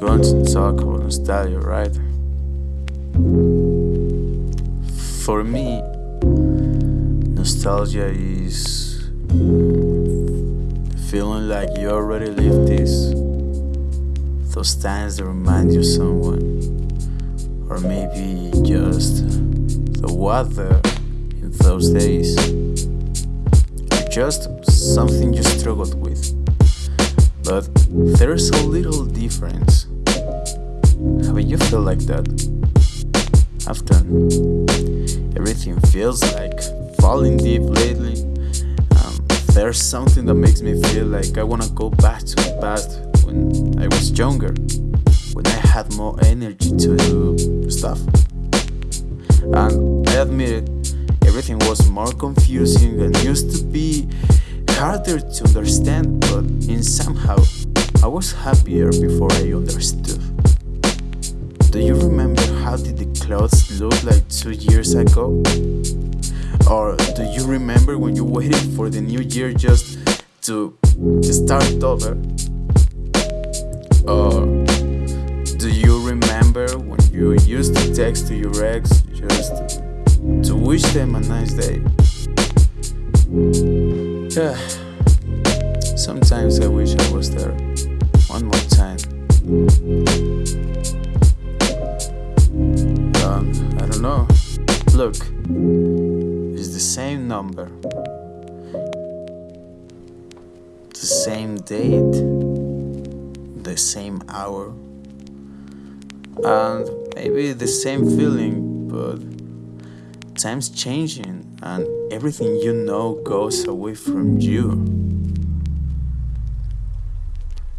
Going to talk about nostalgia, right? For me, nostalgia is feeling like you already lived this. Those times that remind you someone, or maybe just the weather in those days, or just something you struggled with. But there's a little difference. Have you felt like that? Often, everything feels like falling deep lately. Um, there's something that makes me feel like I wanna go back to the past when I was younger, when I had more energy to do stuff. And I admit it, everything was more confusing than used to be harder to understand, but in somehow I was happier before I understood. Do you remember how did the clothes look like two years ago? Or do you remember when you waited for the new year just to start over? Or do you remember when you used to text to your ex just to wish them a nice day? Yeah. Sometimes I wish I was there. One more time. Um, I don't know. Look, it's the same number, the same date, the same hour, and maybe the same feeling, but time's changing and everything you know goes away from you.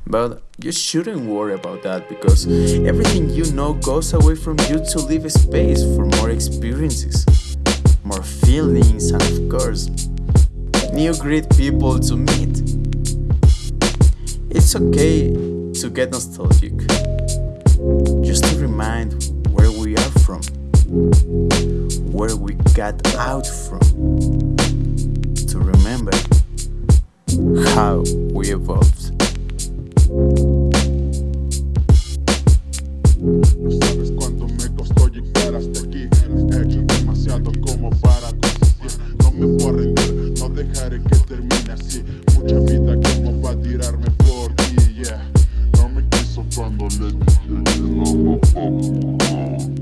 But you shouldn't worry about that because everything you know goes away from you to leave a space for more experiences, more feelings, and of course, new great people to meet. It's okay to get nostalgic, just to remind where we are from where we got out from, to remember how we evolved. No Sabes cuánto me costó llegar hasta aquí, he hecho demasiado como para consistir, no me puedo rendir, no dejaré que termine así, mucha vida como para tirarme por ti, yeah. no me quiso cuando le dije, no, no, no,